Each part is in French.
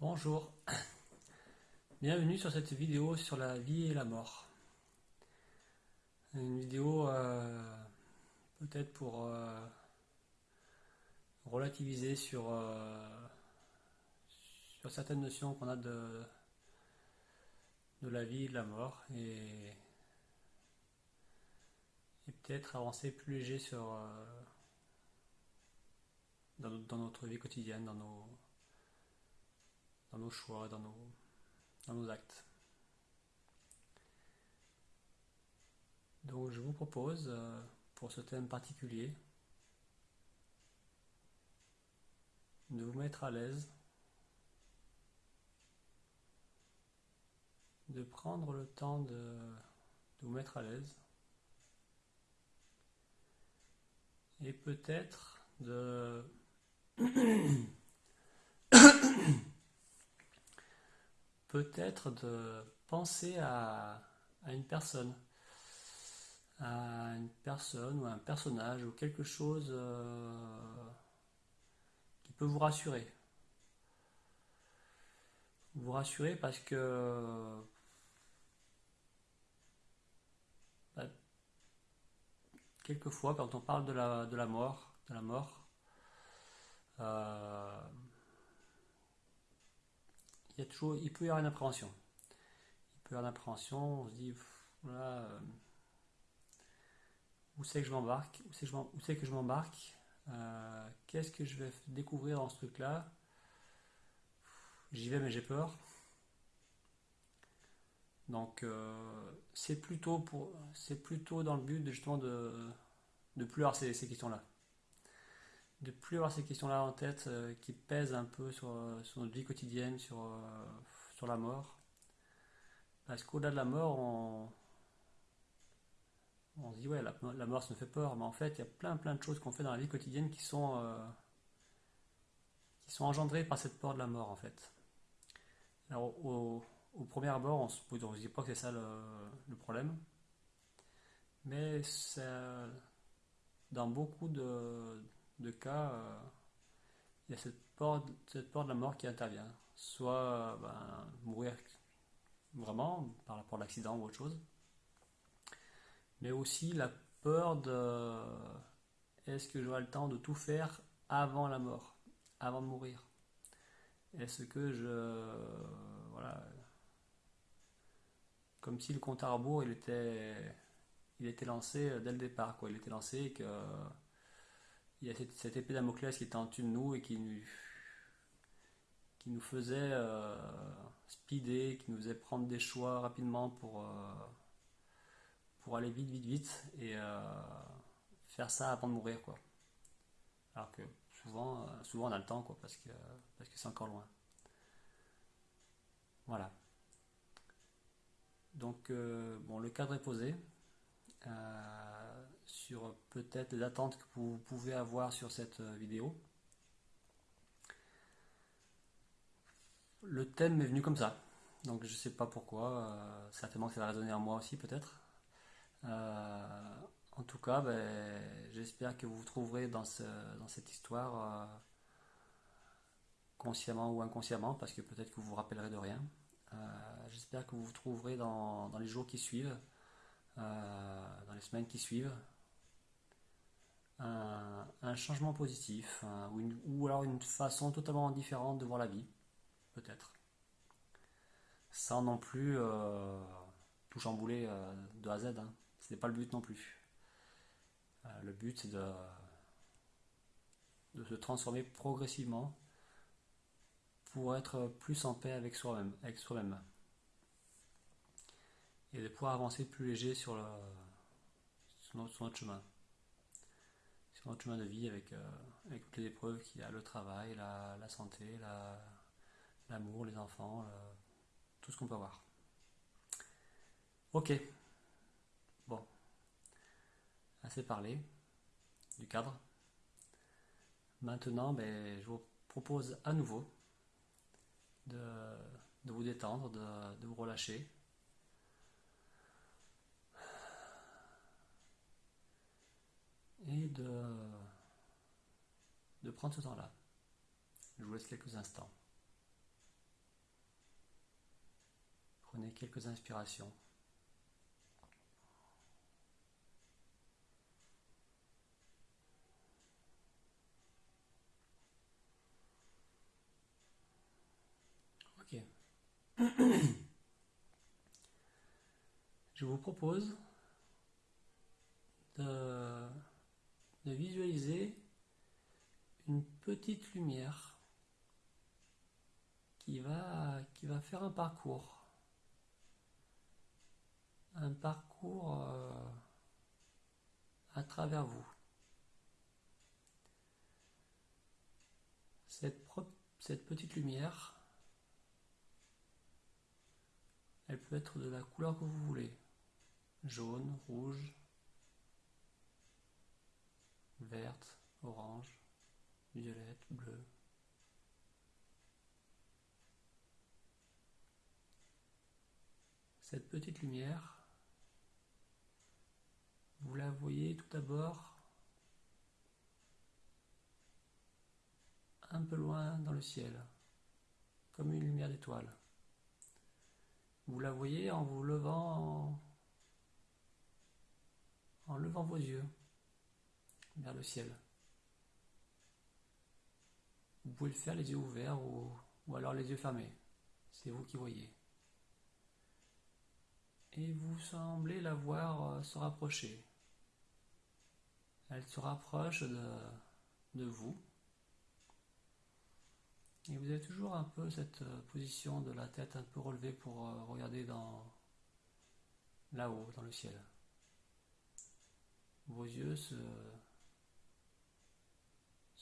Bonjour, bienvenue sur cette vidéo sur la vie et la mort. Une vidéo euh, peut-être pour euh, relativiser sur, euh, sur certaines notions qu'on a de, la vie et de la mort et, peut-être avancer plus léger sur dans notre vie quotidienne, dans nos dans nos choix, dans nos, dans nos actes. Donc je vous propose, euh, pour ce thème particulier, de vous mettre à l'aise, de prendre le temps de, de vous mettre à l'aise, et peut-être de peut-être de penser à, une personne, à une personne ou un personnage ou quelque chose euh, qui peut vous rassurer. Vous rassurer parce que bah, quelquefois quand on parle de la, de la mort, de la mort, euh, il, y a toujours, il peut y avoir une appréhension. Il peut y avoir une appréhension, on se dit, voilà, euh, où c'est que je m'embarque Où c'est que je m'embarque euh, Qu'est-ce que je vais découvrir dans ce truc-là? J'y vais mais j'ai peur. Donc euh, c'est plutôt pour plutôt dans le but de, justement de de plus avoir ces questions-là de plus avoir ces questions-là en tête euh, qui pèsent un peu sur, euh, notre vie quotidienne, sur, euh, sur la mort. Parce qu'au-delà de la mort, on, se dit ouais, la, mort ça me fait peur, mais en fait, il y a plein plein de choses qu'on fait dans la vie quotidienne qui sont, qui sont engendrées par cette peur de la mort en fait. Alors au, premier abord, on se, dit pas que c'est ça le, problème, mais dans beaucoup de, de cas, euh, il y a cette peur, cette de la mort qui intervient. Soit ben, mourir vraiment par rapport à l'accident ou autre chose, mais aussi la peur de est-ce que j'aurai le temps de tout faire avant la mort, avant de mourir? Est-ce que je. Voilà. Comme si le compte à rebours il était, il était lancé dès le départ, quoi. Il était lancé et que il y a cette, épée d'Amoclès qui était en dessus de nous et qui nous, qui nous faisait euh, speeder, qui nous faisait prendre des choix rapidement pour, euh, pour aller vite, vite, vite et euh, faire ça avant de mourir. Quoi. Alors que souvent, souvent on a le temps quoi, parce que parce que c'est encore loin. Voilà. Donc, bon, le cadre est posé sur peut-être les attentes que vous pouvez avoir sur cette euh, vidéo. Le thème est venu comme ça, donc je ne sais pas pourquoi, euh, certainement que ça va résonner en moi aussi peut-être. Euh, en tout cas, ben, j'espère que vous vous trouverez dans, dans cette histoire consciemment ou inconsciemment, parce que peut-être que vous vous rappellerez de rien. j'espère que vous vous trouverez dans, dans les jours qui suivent, dans les semaines qui suivent, un, changement positif, ou, alors une façon totalement différente de voir la vie, peut-être. Sans non plus euh, tout chambouler euh, de A à Z. Hein. Ce n'est pas le but non plus. Euh, le but c'est de, de se transformer progressivement pour être plus en paix avec soi-même, avec soi-même. Et de pouvoir avancer plus léger sur, le, sur notre chemin notre chemin de vie avec, euh, avec toutes les épreuves qu'il y a, le travail, la, santé, l'amour, les enfants, tout ce qu'on peut avoir. Ok. Bon. Assez parlé du cadre. Maintenant, ben, je vous propose à nouveau de, vous détendre, de vous relâcher. Et de, de prendre ce temps-là. Je vous laisse quelques instants. Prenez quelques inspirations. Ok. Je vous propose de, de visualiser une petite lumière qui va, qui va faire un parcours. Un parcours euh, à travers vous. Cette, cette petite lumière, elle peut être de la couleur que vous voulez. Jaune, rouge, verte, orange, violette, bleu. Cette petite lumière, vous la voyez tout d'abord un peu loin dans le ciel, comme une lumière d'étoile. Vous la voyez en vous levant, en levant vos yeux vers le ciel. Vous pouvez le faire les yeux ouverts ou, ou alors les yeux fermés. C'est vous qui voyez. Et vous semblez la voir euh, se rapprocher. Elle se rapproche de, vous. Et vous avez toujours un peu cette euh, position de la tête un peu relevée pour euh, regarder dans là-haut, dans le ciel. Vos yeux se,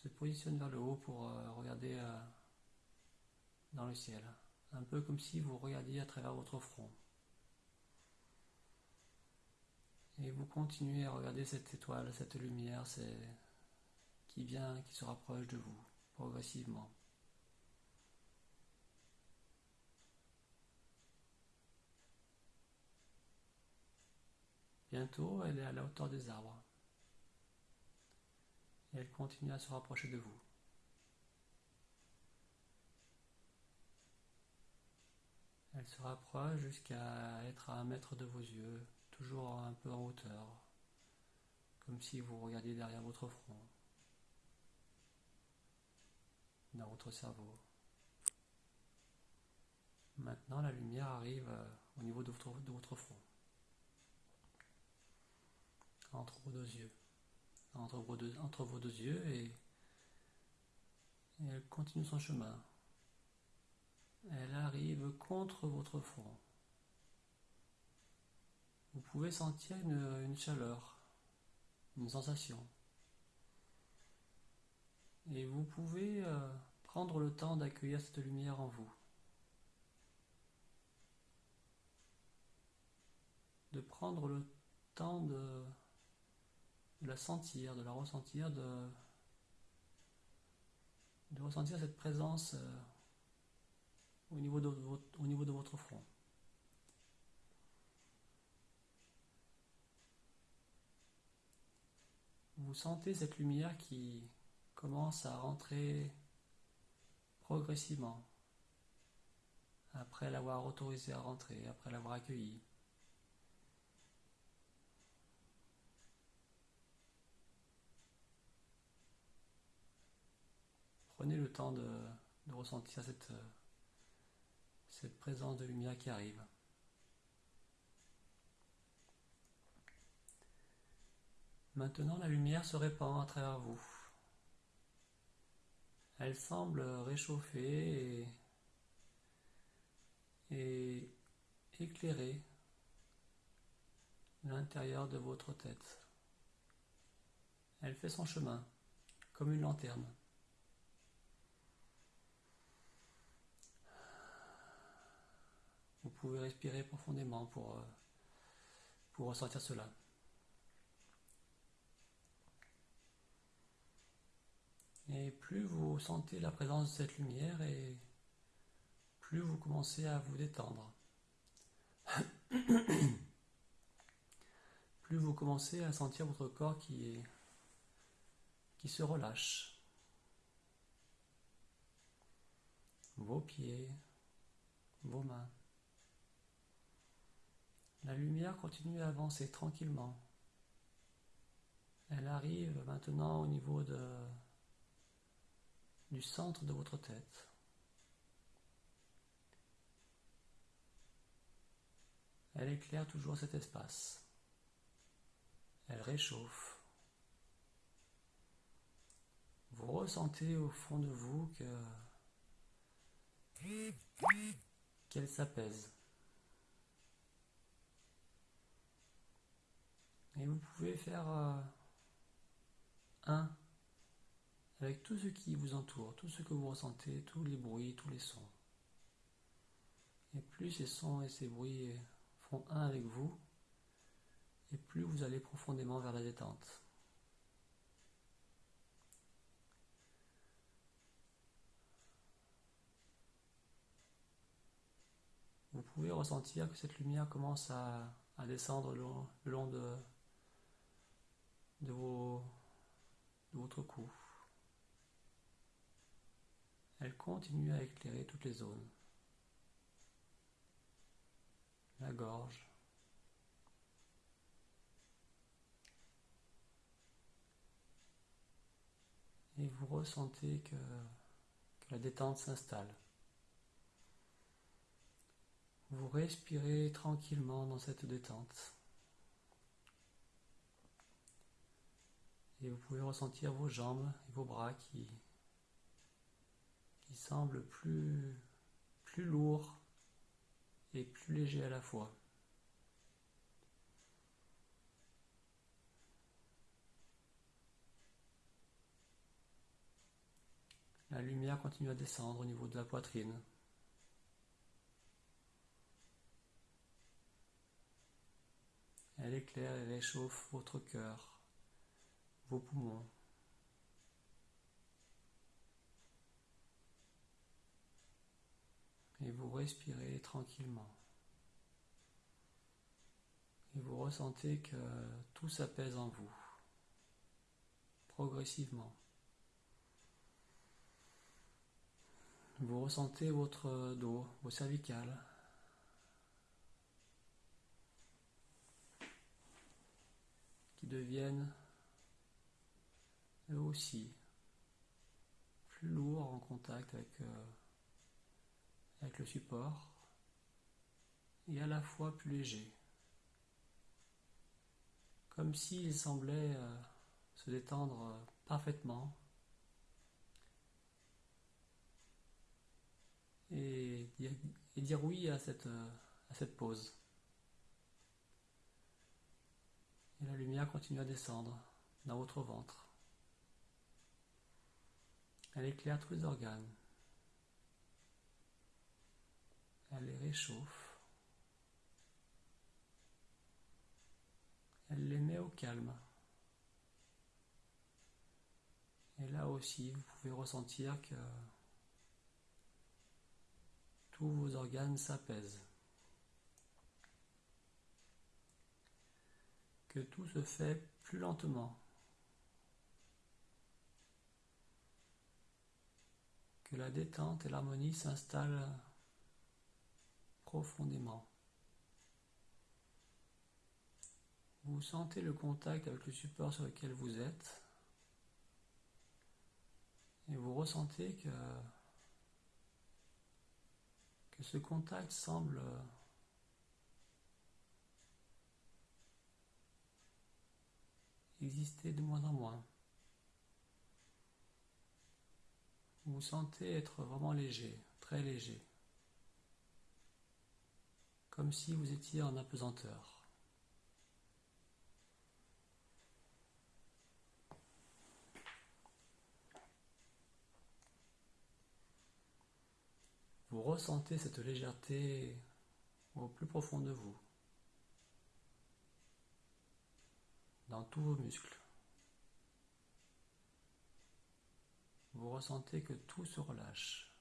se positionnent vers le haut pour euh, regarder dans le ciel. Un peu comme si vous regardiez à travers votre front. Et vous continuez à regarder cette étoile, cette lumière qui vient, qui se rapproche de vous progressivement. Bientôt, elle est à la hauteur des arbres. Et elle continue à se rapprocher de vous. Elle se rapproche jusqu'à être à un mètre de vos yeux, toujours un peu en hauteur, comme si vous regardiez derrière votre front, dans votre cerveau. Maintenant, la lumière arrive euh, au niveau de votre, de votre front entre vos deux yeux. Entre vos deux, yeux et, elle continue son chemin. Elle arrive contre votre front. Vous pouvez sentir une, une chaleur, une sensation. Et vous pouvez euh, prendre le temps d'accueillir cette lumière en vous. De prendre le temps de de la sentir, de la ressentir, de, ressentir cette présence euh, au, niveau de votre, au niveau de votre front. Vous sentez cette lumière qui commence à rentrer progressivement après l'avoir autorisé à rentrer, après l'avoir accueilli. Prenez le temps de, ressentir cette, cette présence de lumière qui arrive. Maintenant, la lumière se répand à travers vous. Elle semble réchauffer et éclairer l'intérieur de votre tête. Elle fait son chemin, comme une lanterne. Vous pouvez respirer profondément pour, euh, pour ressentir cela. Et plus vous sentez la présence de cette lumière et plus vous commencez à vous détendre. plus vous commencez à sentir votre corps qui, qui se relâche. Vos pieds, vos mains La lumière continue à avancer tranquillement. Elle arrive maintenant au niveau du centre de votre tête. Elle éclaire toujours cet espace. Elle réchauffe. Vous ressentez au fond de vous que qu'elle s'apaise. Et vous pouvez faire euh, un avec tout ce qui vous entoure, tout ce que vous ressentez, tous les bruits, tous les sons. Et plus ces sons et ces bruits font un avec vous, et plus vous allez profondément vers la détente. Vous pouvez ressentir que cette lumière commence à, descendre le long, de, de, votre cou. Elle continue à éclairer toutes les zones. La gorge. Et vous ressentez que la détente s'installe. Vous respirez tranquillement dans cette détente. Et vous pouvez ressentir vos jambes et vos bras qui, qui semblent plus, plus lourds et plus légers à la fois. La lumière continue à descendre au niveau de la poitrine. Elle éclaire et réchauffe votre cœur, vos poumons. Et vous respirez tranquillement. Et vous ressentez que tout s'apaise en vous, progressivement. Vous ressentez votre dos, vos cervicales, deviennent aussi plus lourds en contact avec, euh, avec le support et à la fois plus légers. Comme s'ils semblaient euh, se détendre euh, parfaitement et dire, oui à cette, à cette pause. Et la lumière continue à descendre dans votre ventre. Elle éclaire tous les organes. Elle les réchauffe. Elle les met au calme. Et là aussi, vous pouvez ressentir que tous vos organes s'apaisent. que tout se fait plus lentement, la détente et l'harmonie s'installent profondément. Vous sentez le contact avec le support sur lequel vous êtes et vous ressentez que, que ce contact semble exister de moins en moins. Vous sentez être vraiment léger, très léger, comme si vous étiez en apesanteur. Vous ressentez cette légèreté au plus profond de vous. dans tous vos muscles. Vous ressentez que tout se relâche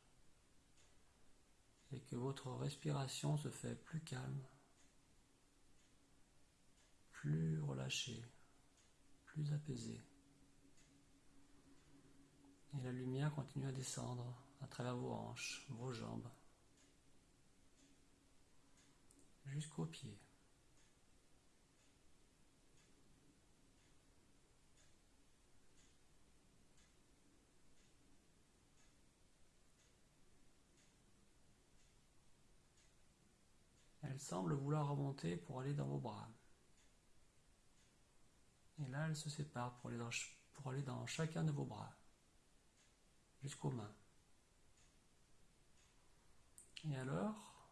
et que votre respiration se fait plus calme, plus relâchée, plus apaisée. Et la lumière continue à descendre à travers vos hanches, vos jambes, jusqu'aux pieds. Semble vouloir remonter pour aller dans vos bras. Et là, elle se sépare pour aller dans chacun de vos bras, jusqu'aux mains. Et alors,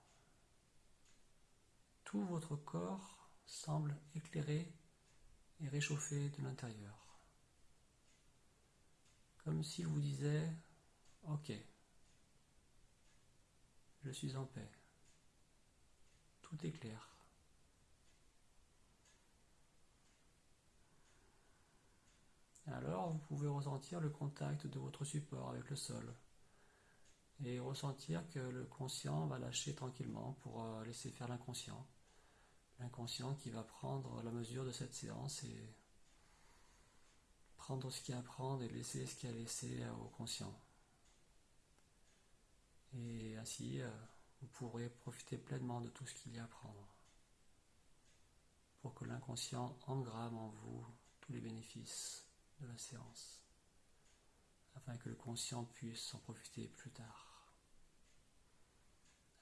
tout votre corps semble éclairé et réchauffé de l'intérieur. Comme s'il vous disait, ok, je suis en paix. Tout est clair. Alors, vous pouvez ressentir le contact de votre support avec le sol et ressentir que le conscient va lâcher tranquillement pour euh, laisser faire l'inconscient. L'inconscient qui va prendre la mesure de cette séance et prendre ce qu'il y a à prendre et laisser ce qu'il y a à laisser au conscient. Et ainsi, euh, vous pourrez profiter pleinement de tout ce qu'il y a à prendre pour que l'inconscient engramme en vous tous les bénéfices de la séance, afin que le conscient puisse en profiter plus tard,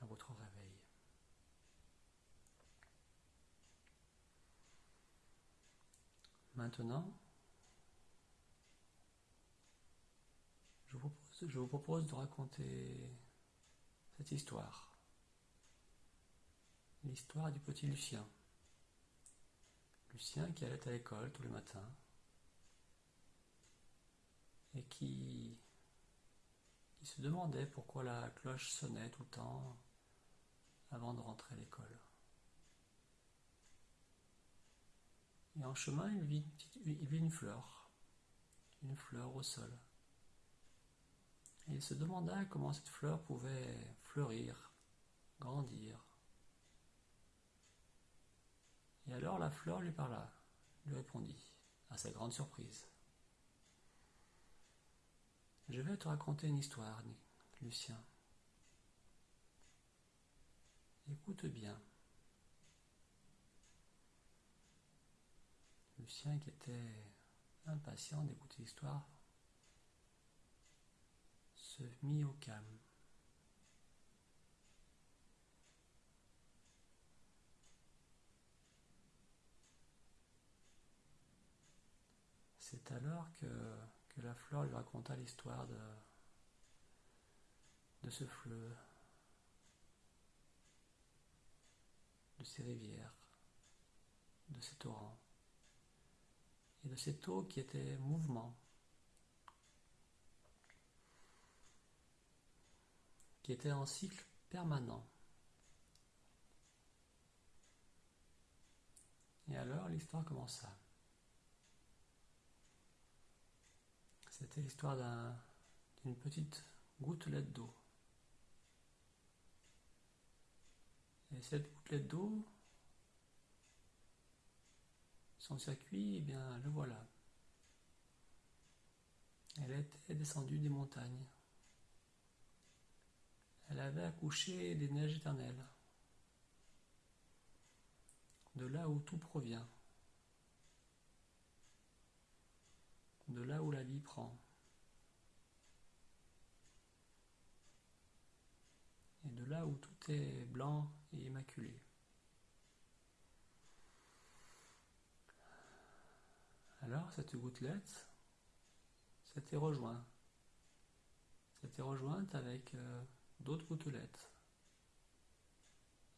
à votre réveil. Maintenant, je vous, propose, je vous propose de raconter cette histoire. L'histoire du petit Lucien. Lucien qui allait à l'école tous les matins et qui, se demandait pourquoi la cloche sonnait tout le temps avant de rentrer à l'école. Et en chemin, il vit, il vit une fleur, une fleur au sol. Et il se demanda comment cette fleur pouvait fleurir, grandir. Et alors la fleur lui parla, lui répondit, à sa grande surprise. Je vais te raconter une histoire, Lucien. Écoute bien. Lucien, qui était impatient d'écouter l'histoire, se mit au calme. C'est alors que la fleur lui raconta l'histoire de, de ce fleuve, de ces rivières, de ces torrents et de cette eau qui était mouvement, qui était en cycle permanent. Et alors l'histoire commença. C'était l'histoire d'une petite gouttelette d'eau. Et cette gouttelette d'eau, son circuit, eh bien, le voilà. Elle était descendue des montagnes. Elle avait accouché des neiges éternelles, de là où tout provient. De là où la vie prend. Et de là où tout est blanc et immaculé. Alors cette gouttelette s'était rejointe. S'était rejointe avec euh, d'autres gouttelettes.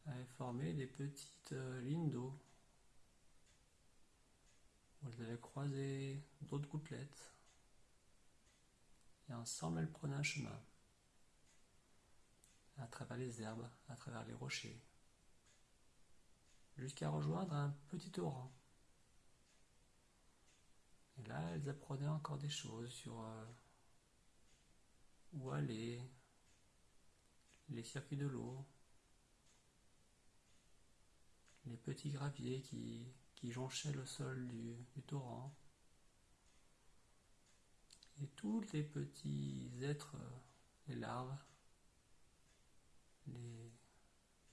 Elle formé des petites euh, lignes d'eau elles avaient croisé d'autres gouttelettes. Et ensemble, elles prenaient un chemin. À travers les herbes, à travers les rochers. Jusqu'à rejoindre un petit torrent. Et là, elles apprenaient encore des choses sur euh, où aller, les circuits de l'eau, les petits graviers qui qui jonchait le sol du, torrent. Et tous les petits êtres, les larves, les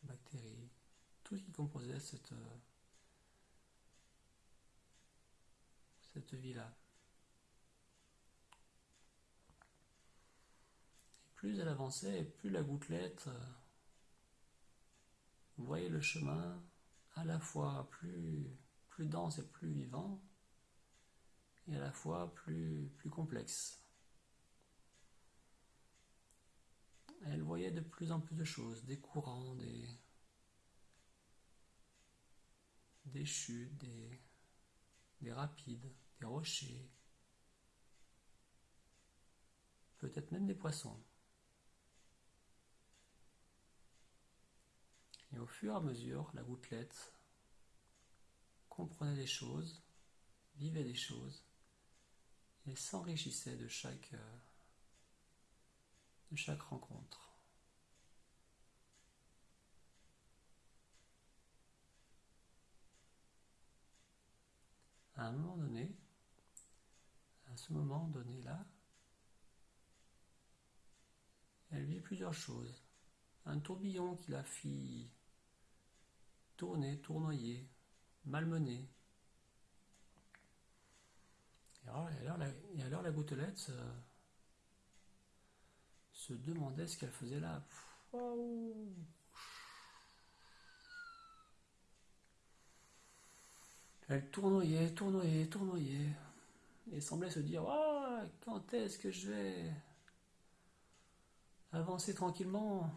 bactéries, tout ce qui composait cette, cette vie-là. plus elle avançait, plus la gouttelette vous voyez le chemin à la fois plus, plus dense et plus vivant, et à la fois plus, plus complexe. Elle voyait de plus en plus de choses, des courants, des, des chutes, des, des rapides, des rochers, peut-être même des poissons. Et au fur et à mesure, la gouttelette comprenait des choses, vivait des choses, et s'enrichissait de chaque, euh, de chaque rencontre. À un moment donné, à ce moment donné là, elle vit plusieurs choses. Un tourbillon qui la fit tourner, tournoyer, malmener. Et alors, la, gouttelette se, demandait ce qu'elle faisait là. Elle tournoyait, tournoyait, tournoyait, et semblait se dire ah, quand est-ce que je vais avancer tranquillement?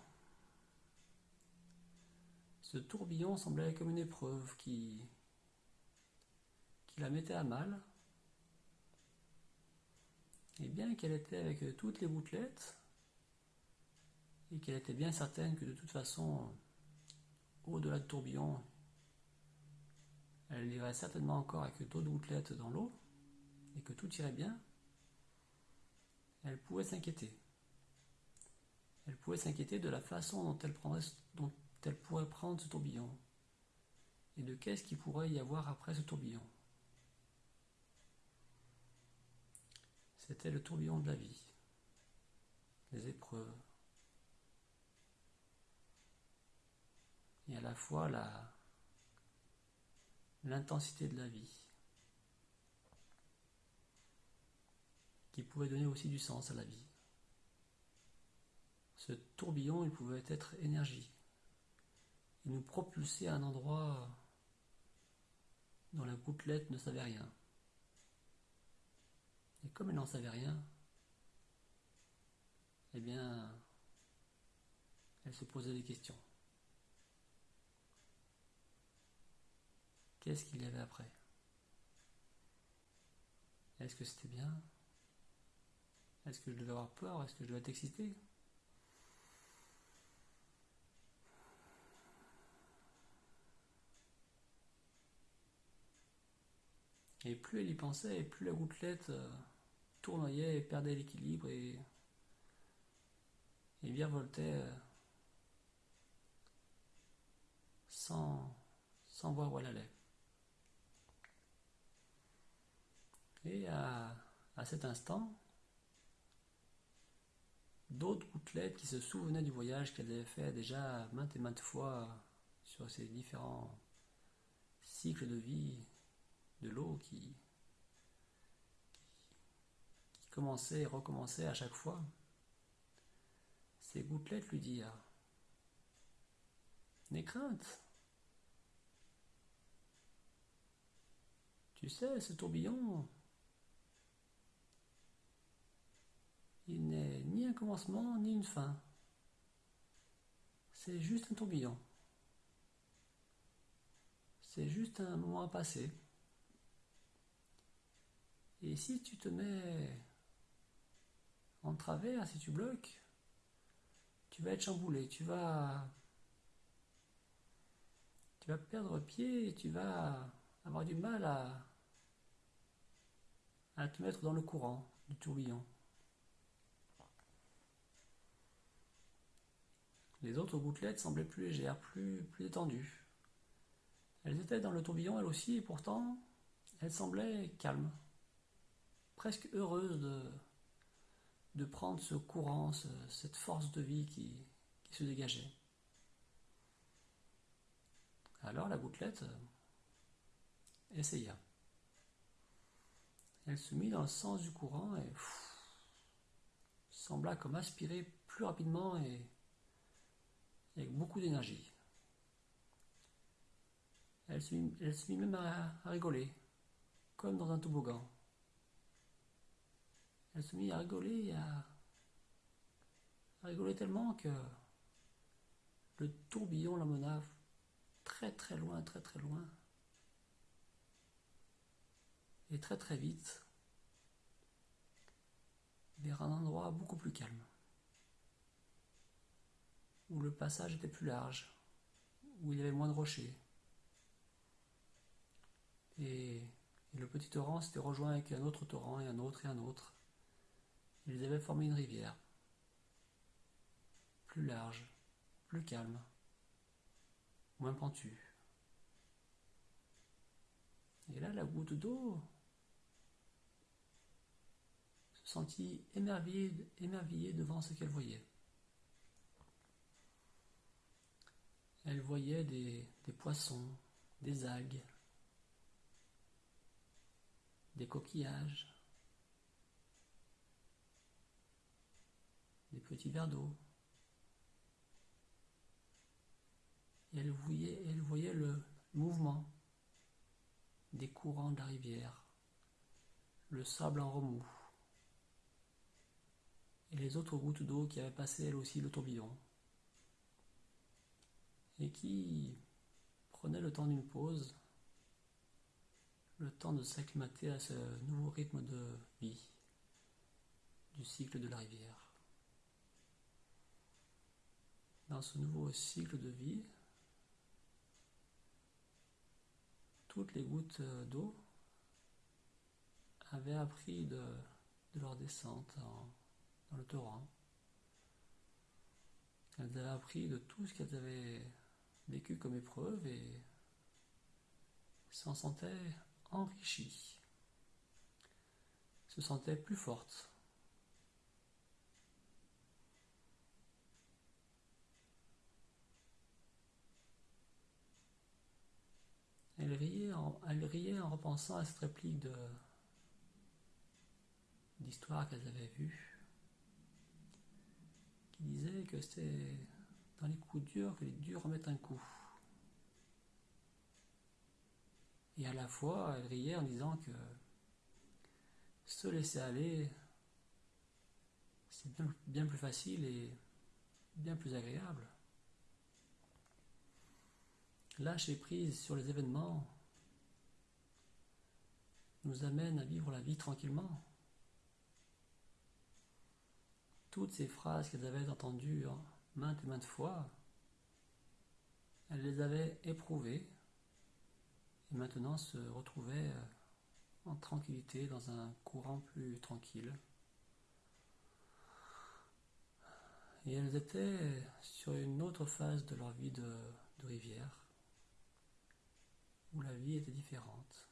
Ce tourbillon semblait comme une épreuve qui la mettait à mal. Et bien qu'elle était avec toutes les bouclettes, et qu'elle était bien certaine que de toute façon, au-delà du tourbillon, elle irait certainement encore avec d'autres gouttelettes dans l'eau, et que tout irait bien, elle pouvait s'inquiéter. Elle pouvait s'inquiéter de la façon dont elle, prendrait, dont elle pourrait prendre ce tourbillon, et de qu'est-ce qu'il pourrait y avoir après ce tourbillon. C'était le tourbillon de la vie, les épreuves, et à la fois la, l'intensité de la vie, qui pouvait donner aussi du sens à la vie. Ce tourbillon, il pouvait être énergie. Il nous propulsait à un endroit dont la gouttelette ne savait rien. Et comme elle n'en savait rien, eh bien, elle se posait des questions. Qu'est-ce qu'il y avait après? Est-ce que c'était bien? Est-ce que je devais avoir peur? Est-ce que je devais être excité? Et plus elle y pensait, et plus la gouttelette euh, tournoyait et perdait l'équilibre et, et virevoltait euh, sans, sans voir où elle allait. Et à, cet instant, d'autres gouttelettes qui se souvenaient du voyage qu'elle avait fait déjà maintes et maintes fois sur ces différents cycles de vie de l'eau qui, et recommençait à chaque fois, ces gouttelettes lui dirent N'aie crainte. Tu sais, ce tourbillon, Il n'est ni un commencement ni une fin. C'est juste un tourbillon. C'est juste un moment à passer. Et si tu te mets en travers, si tu bloques, tu vas être chamboulé, tu vas tu vas perdre pied tu vas avoir du mal à, à te mettre dans le courant du tourbillon. Les autres gouttelettes semblaient plus légères, plus, plus détendues. Elles étaient dans le tourbillon elles aussi, et pourtant, elles semblaient calmes, presque heureuses de, de prendre ce courant, cette force de vie qui, se dégageait. Alors la gouttelette euh, essaya. Elle se mit dans le sens du courant et sembla comme aspirer plus rapidement et avec beaucoup d'énergie. Elle se mit, même à rigoler, comme dans un toboggan. Elle se mit à rigoler à, rigoler tellement que le tourbillon l'emmena très très loin, très très loin. Et très très vite vers un endroit beaucoup plus calme, où le passage était plus large, où il y avait moins de rochers. Et le petit torrent s'était rejoint avec un autre torrent et un autre et un autre. Ils avaient formé une rivière, plus large, plus calme, moins pentue. Et là, la goutte d'eau se sentit émerveillée, devant ce qu'elle voyait. Elle voyait des poissons, des algues, des coquillages, des petits verres d'eau. Et elle voyait, elle voyait le mouvement des courants de la rivière, le sable en remous, et les autres gouttes d'eau qui avaient passé elles aussi le tourbillon, et qui prenaient le temps d'une pause, le temps de s'acclimater à ce nouveau rythme de vie du cycle de la rivière. Dans ce nouveau cycle de vie, toutes les gouttes d'eau avaient appris de, leur descente en, dans le torrent. Elles avaient appris de tout ce qu'elles avaient vécu comme épreuve et s'en sentaient enrichies, se sentaient plus fortes. Elle riait, en, repensant à cette réplique d'histoire qu'elles avaient vue, qui disait que c'était dans les coups durs que les durs remettent un coup. Et à la fois, elle riait en disant que se laisser aller, c'est bien plus facile et bien plus agréable. Lâcher prise sur les événements nous amène à vivre la vie tranquillement. Toutes ces phrases qu'elles avaient entendues maintes et maintes fois, elles les avaient éprouvées et maintenant se retrouvaient en tranquillité dans un courant plus tranquille. Et elles étaient sur une autre phase de leur vie de, de rivière où la vie était différente.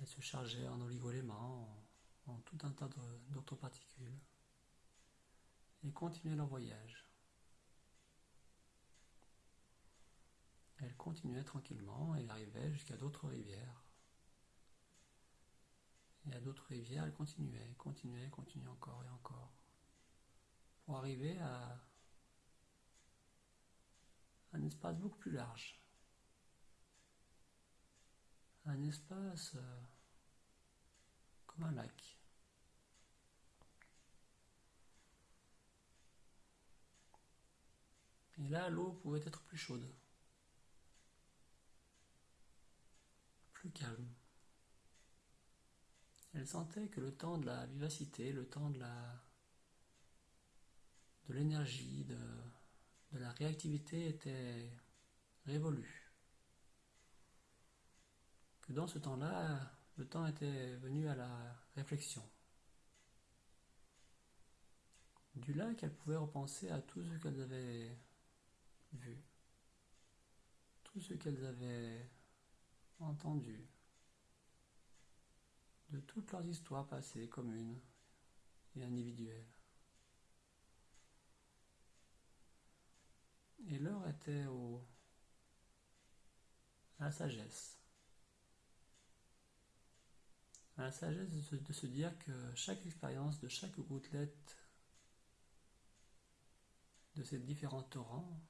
Elle se chargeait en oligoéléments, en, en tout un tas d'autres particules, et continuaient leur voyage. Elle continuait tranquillement et arrivait jusqu'à d'autres rivières. Et à d'autres rivières, elle continuait, continuait, continuait encore et encore. Pour arriver à un espace beaucoup plus large un euh, comme un lac. Et là, l'eau pouvait être plus chaude, plus calme. Elle sentait que le temps de la vivacité, le temps de la de l'énergie, de, de la réactivité était révolu dans ce temps-là, le temps était venu à la réflexion. Du lac, elle pouvait repenser à tout ce qu'elles avaient vu, tout ce qu'elles avaient entendu, de toutes leurs histoires passées communes et individuelles. Et l'heure était au, la sagesse la sagesse de se, dire que chaque expérience de chaque gouttelette de ces différents torrents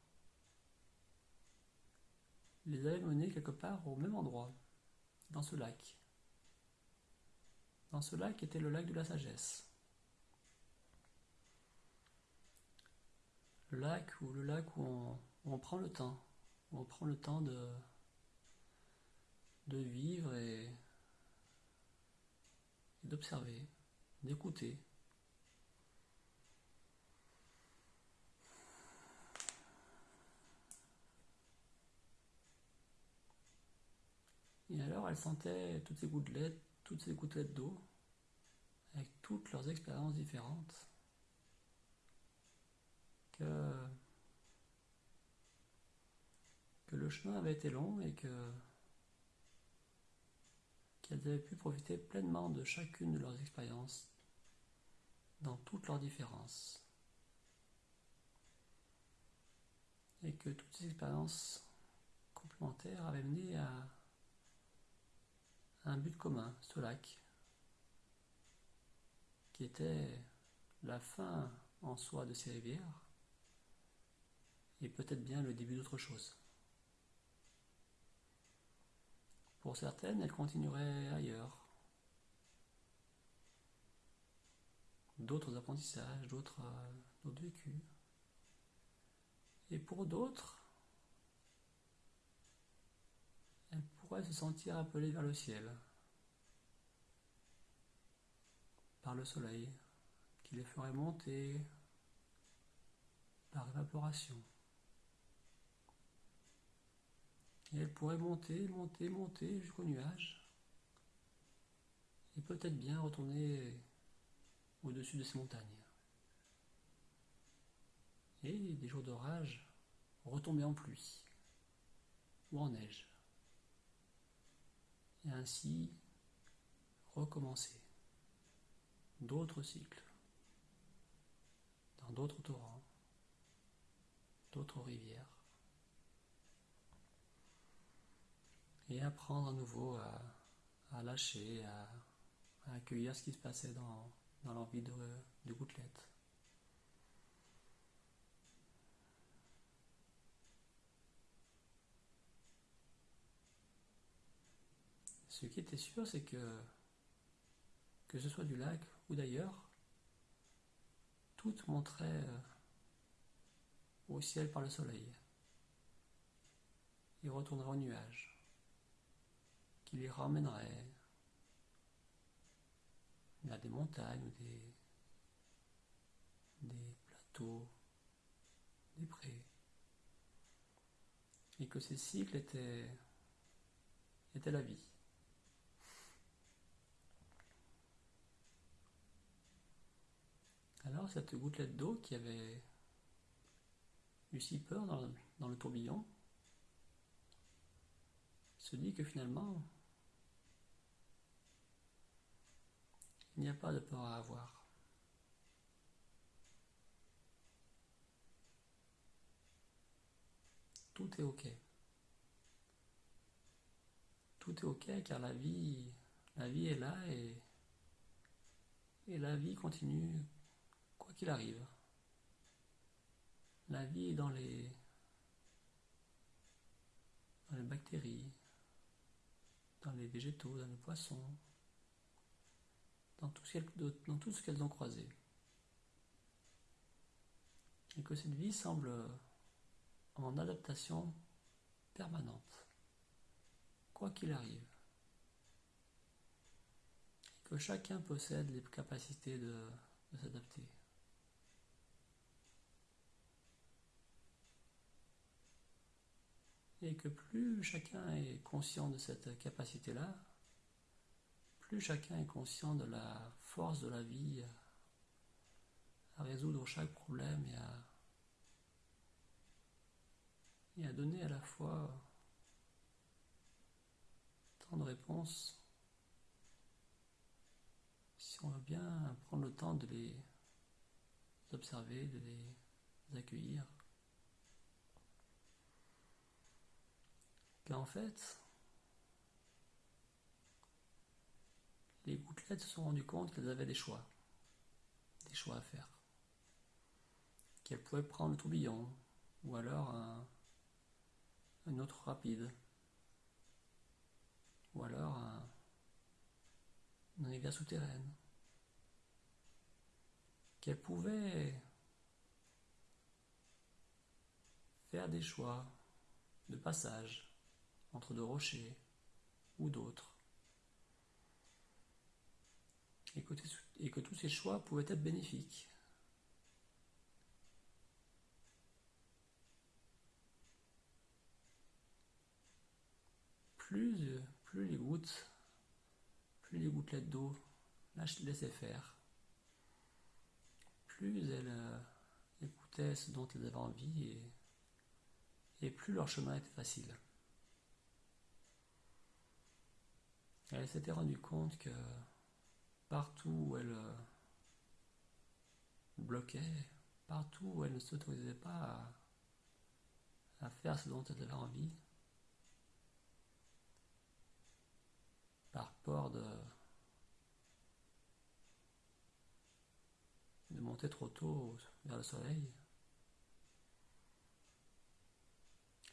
les avait menés quelque part au même endroit, dans ce lac. Dans ce lac était le lac de la sagesse. Le lac le lac où on, prend le temps, où on prend le temps de, de vivre et d'observer, d'écouter. Et alors elle sentait toutes ces gouttelettes, toutes ces gouttelettes d'eau, avec toutes leurs expériences différentes, que, que le chemin avait été long et que qu'elles avaient pu profiter pleinement de chacune de leurs expériences dans toutes leurs différences. Et que toutes ces expériences complémentaires avaient mené à un but commun, ce lac, qui était la fin en soi de ces rivières et peut-être bien le début d'autre chose. Pour certaines, elles continueraient ailleurs. D'autres apprentissages, d'autres euh, d'autres vécus. Et pour d'autres, elles pourraient se sentir appelées vers le ciel, par le soleil, qui les ferait monter par évaporation. Et elle pourrait monter, monter, monter jusqu'au nuage. Et peut-être bien retourner au-dessus de ces montagnes. Et des jours d'orage retomber en pluie ou en neige. Et ainsi recommencer d'autres cycles dans d'autres torrents, d'autres rivières. Et apprendre à nouveau à, lâcher, à, accueillir ce qui se passait dans, dans l'envie de, de gouttelette. Ce qui était sûr, c'est que, que ce soit du lac ou d'ailleurs, tout montrait euh, au ciel par le soleil. Il retournerait au nuage qui les ramènerait vers des montagnes ou des, plateaux, des prés. Et que ces cycles étaient, étaient la vie. Alors cette gouttelette d'eau qui avait eu si peur dans le tourbillon se dit que finalement Il n'y a pas de peur à avoir. Tout est ok. Tout est ok car la vie, la vie est là et, et la vie continue quoi qu'il arrive. La vie est dans les, dans les bactéries, dans les végétaux, dans les poissons, dans tout ce qu'elles ont croisé. Et que cette vie semble en adaptation permanente, quoi qu'il arrive. Et que chacun possède les capacités de, de s'adapter. Et que plus chacun est conscient de cette capacité-là, plus chacun est conscient de la force de la vie à résoudre chaque problème et à, et à donner à la fois tant de réponses, si on veut bien prendre le temps de les observer, de les accueillir, fait, les gouttelettes se sont rendues compte qu'elles avaient des choix, des choix à faire. Qu'elles pouvaient prendre le tourbillon, ou alors un, une autre rapide. Ou alors un, un univers souterraine. Qu'elle pouvait faire des choix de passage entre deux rochers ou d'autres. Et que, tous ces choix pouvaient être bénéfiques. Plus, plus les gouttes, plus les gouttelettes d'eau laissaient faire, plus elles euh, écoutaient ce dont elles avaient envie et et plus leur chemin était facile. Elle s'était rendue compte que partout où elle euh, bloquait, partout où elle ne s'autorisait pas à, faire ce dont elle avait envie, par peur de, de monter trop tôt vers le soleil,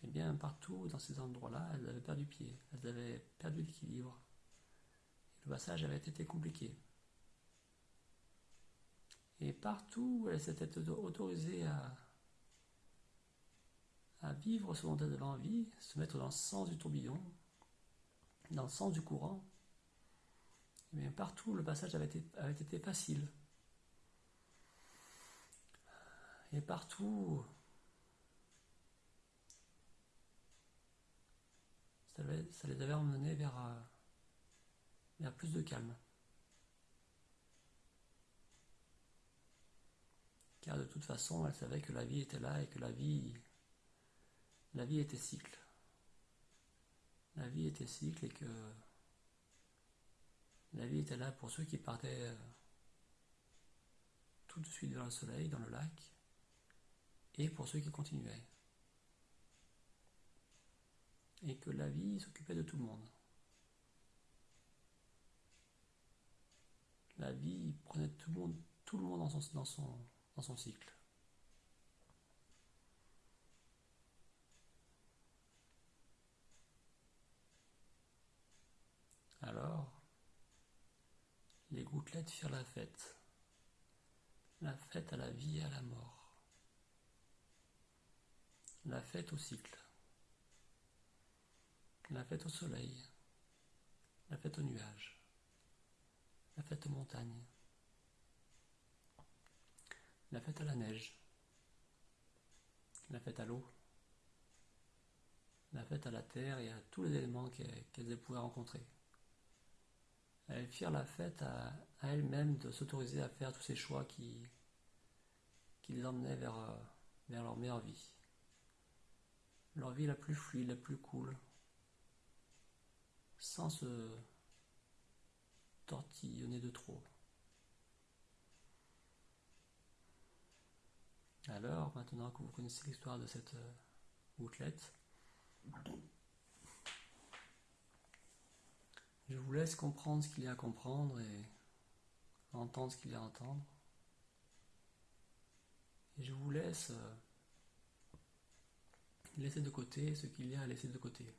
eh bien, partout dans ces endroits-là, elles avaient perdu pied, elles avaient perdu l'équilibre. Le passage avait été compliqué. Et partout où elles s'étaient autorisées à, vivre ce dont elles avaient envie, se mettre dans le sens du tourbillon, dans le sens du courant, et eh bien partout le passage avait été, facile. Et partout ça, les avait emmenés euh, vers plus de calme. Car de toute façon, elle savait que la vie était là et que la vie, était cycle. La vie était cycle et que la vie était là pour ceux qui partaient euh, tout de suite vers le soleil, dans le lac, et pour ceux qui continuaient et que la vie s'occupait de tout le monde. La vie prenait tout le monde, tout le monde dans, son, dans, son, son cycle. Alors, les gouttelettes firent la fête, la fête à la vie et à la mort, la fête au cycle. La fête au soleil, la fête aux nuages, la fête aux montagnes, la fête à la neige, la fête à l'eau, la fête à la terre et à tous les éléments qu'elles pouvaient rencontrer. Elles firent la fête à, elles-mêmes de s'autoriser à faire tous ces choix qui, les emmenaient vers, vers leur meilleure vie. Leur vie la plus fluide, la plus cool, sans se tortillonner de trop. Alors, maintenant que vous connaissez l'histoire de cette euh, bouclette, je vous laisse comprendre ce qu'il y a à comprendre et entendre ce qu'il y a à entendre. Et je vous laisse euh, laisser de côté ce qu'il y a à laisser de côté.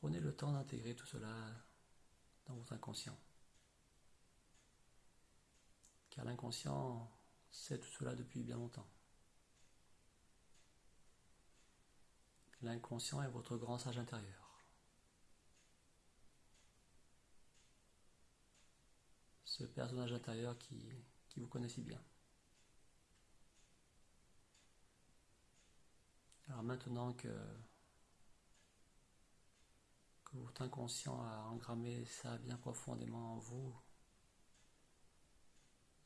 Prenez le temps d'intégrer tout cela dans votre inconscient. Car l'inconscient sait tout cela depuis bien longtemps. L'inconscient est votre grand sage intérieur. Ce personnage intérieur qui, qui vous connaît si bien. Alors maintenant que votre inconscient a engrammé ça bien profondément en vous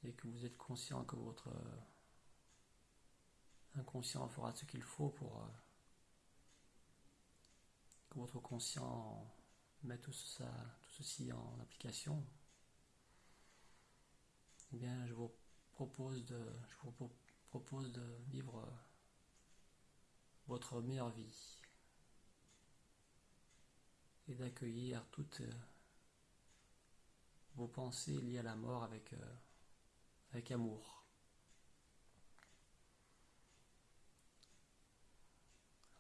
et que vous êtes conscient que votre euh, inconscient fera ce qu'il faut pour euh, que votre conscient mette tout, ça, tout ceci en application, eh bien je vous propose de, je vous propose de vivre votre meilleure vie et d'accueillir toute, vos pensées liées à la mort avec, euh, avec amour.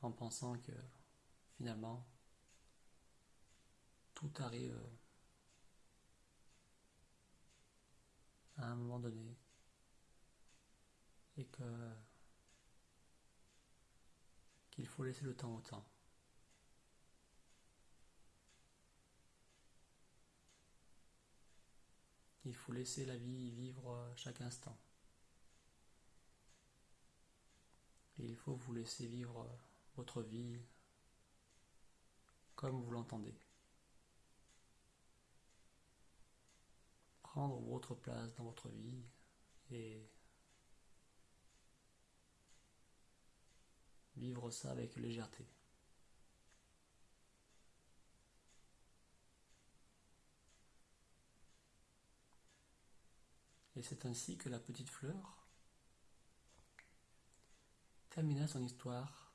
En pensant que finalement, tout arrive à un moment donné et que qu'il faut laisser le temps au temps. Il faut laisser la vie vivre chaque instant. Il faut vous laisser vivre votre vie comme vous l'entendez. Prendre votre place dans votre vie et vivre ça avec légèreté. Et c'est ainsi que la petite fleur termina son histoire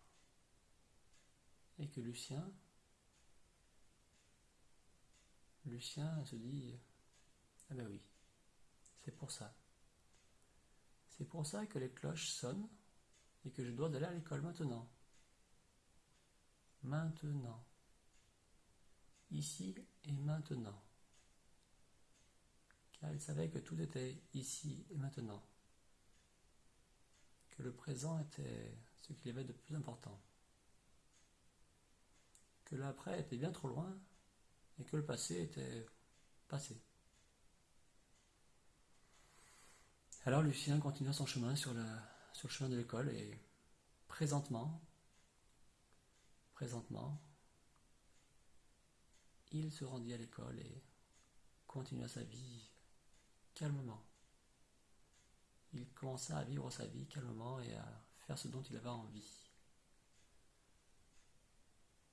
et que Lucien, Lucien se dit, ah ben oui, c'est pour ça. C'est pour ça que les cloches sonnent et que je dois aller à l'école maintenant. Maintenant. Ici et maintenant. Car il savait que tout était ici et maintenant. Que le présent était ce qu'il y avait de plus important. Que l'après était bien trop loin et que le passé était passé. Alors Lucien continua son chemin sur sur le chemin de l'école et présentement, présentement, il se rendit à l'école et continua sa vie calmement. Il commença à vivre sa vie calmement et à faire ce dont il avait envie.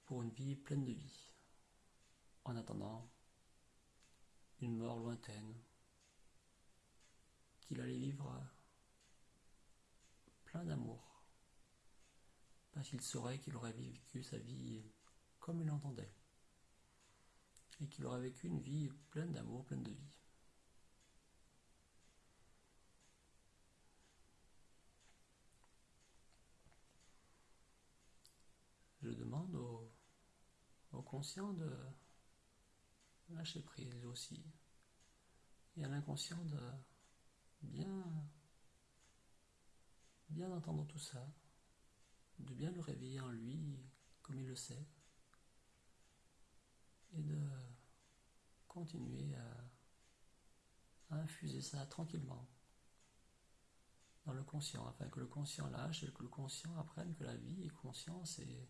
Pour une vie pleine de vie. En attendant une mort lointaine qu'il allait vivre d'amour. Parce qu'il saurait qu'il aurait vécu sa vie comme il l'entendait. Et qu'il aurait vécu une vie pleine d'amour, pleine de vie. Je demande au, au conscient de lâcher prise aussi. Et à l'inconscient de bien bien entendre tout ça, de bien le réveiller en lui comme il le sait, et de continuer à, infuser ça tranquillement dans le conscient, afin que le conscient lâche et que le conscient apprenne que la vie est conscience et,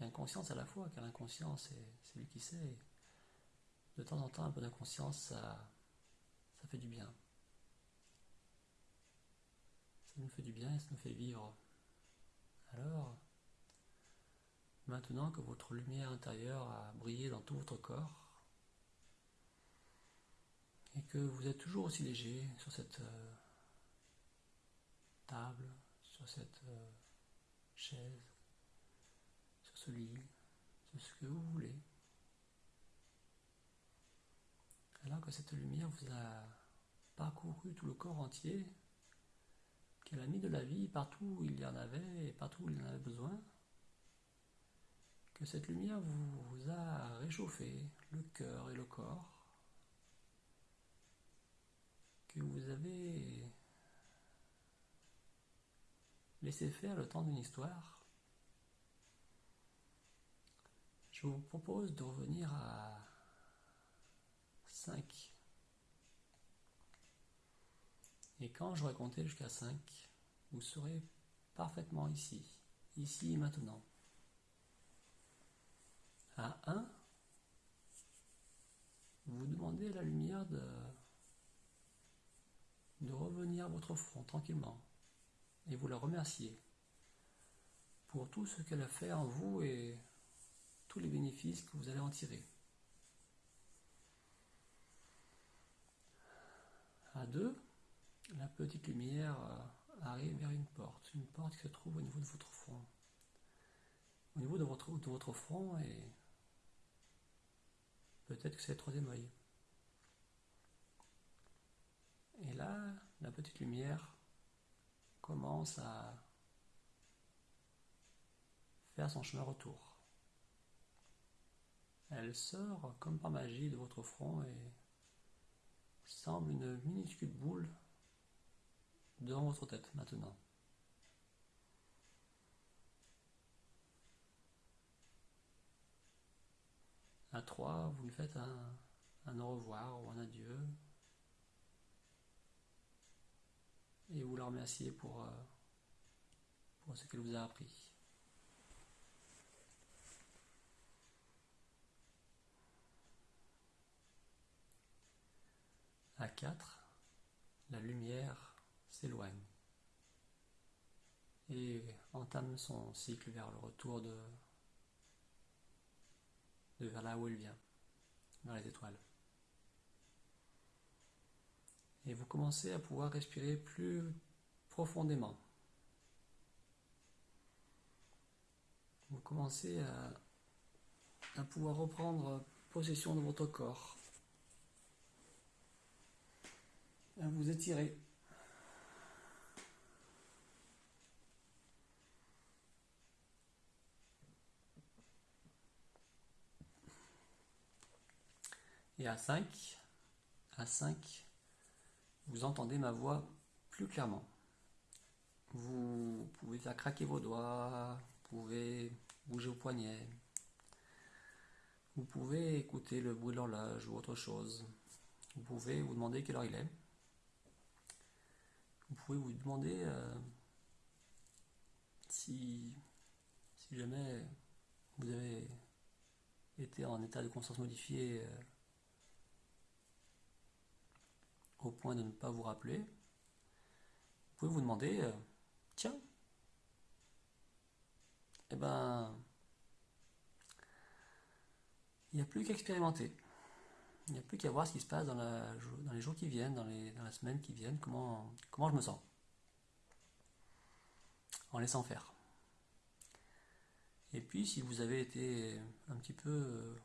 et inconscience à la fois, car l'inconscient c'est lui qui sait. De temps en temps, un peu d'inconscience, ça, ça fait du bien. Ça nous fait du bien et ça nous fait vivre. Alors, maintenant que votre lumière intérieure a brillé dans tout votre corps, et que vous êtes toujours aussi léger sur cette euh, table, sur cette euh, chaise, sur ce que vous voulez, alors que cette lumière vous a parcouru tout le corps entier, qu'elle a mis de la vie partout où il y en avait et partout où il en avait besoin, que cette lumière vous a réchauffé le cœur et le corps, que vous avez laissé faire le temps d'une histoire, je vous propose de revenir à 5 Et quand je compter jusqu'à 5, vous serez parfaitement ici, ici et maintenant. À 1, vous demandez à la lumière de, de revenir à votre front tranquillement et vous la remerciez pour tout ce qu'elle a fait en vous et les bénéfices que vous allez en tirer. À 2, la petite lumière euh, arrive vers une porte, une porte qui se trouve au niveau de votre front. Au niveau de votre, de votre front et peut-être que c'est le troisième œil. là, la petite lumière commence à faire son chemin retour. Elle sort comme par magie de votre front et semble une minuscule boule dans votre tête maintenant. À trois, vous lui faites un, au revoir ou un adieu. Et vous la remerciez pour, euh, pour ce qu'elle vous a appris. À 4, la lumière s'éloigne et entame son cycle vers le retour de, vers là où elle vient, vers les étoiles. Et vous commencez à pouvoir respirer plus profondément. Vous commencez à pouvoir reprendre possession de votre corps. à vous étirer. Et à 5, à 5, vous entendez ma voix plus clairement. Vous pouvez faire craquer vos doigts, vous pouvez bouger vos poignets, vous pouvez écouter le bruit de l'horloge ou autre chose. Vous pouvez vous demander quelle heure il est vous pouvez vous demander euh, si, jamais vous avez été en état de conscience modifié euh, au point de ne pas vous rappeler, vous pouvez vous demander, euh, tiens, eh ben, il n'y a plus qu'à expérimenter. Il n'y a plus qu'à voir ce qui se passe dans, les jours qui viennent, dans, dans la semaine qui viennent, comment, comment je me sens. En laissant faire. Et puis, si vous avez été un petit peu euh,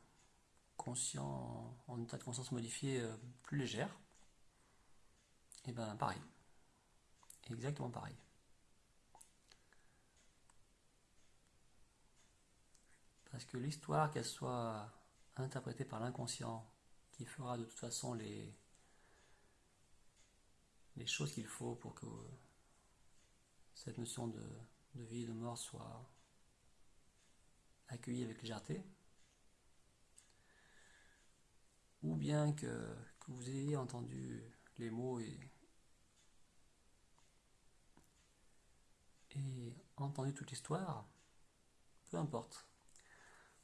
conscient, en état de conscience modifié euh, plus légère, et eh ben pareil. Exactement pareil. Parce que l'histoire, qu'elle soit interprétée par l'inconscient qui fera de toute façon les, choses qu'il faut pour que cette notion de, vie et de mort soit accueillie avec légèreté, ou bien que, vous ayez entendu les mots et, et entendu toute l'histoire, peu importe.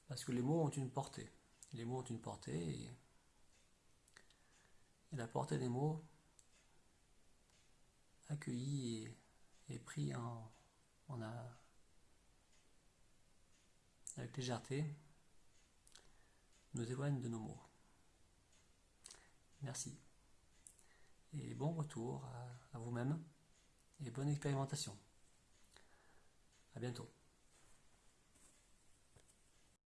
Parce que les mots ont une portée. Les mots ont une portée et la portée des mots accueillis et, pris en, a, avec légèreté nous éloigne de nos mots. Merci. Et bon retour à, à vous-même et bonne expérimentation. À bientôt.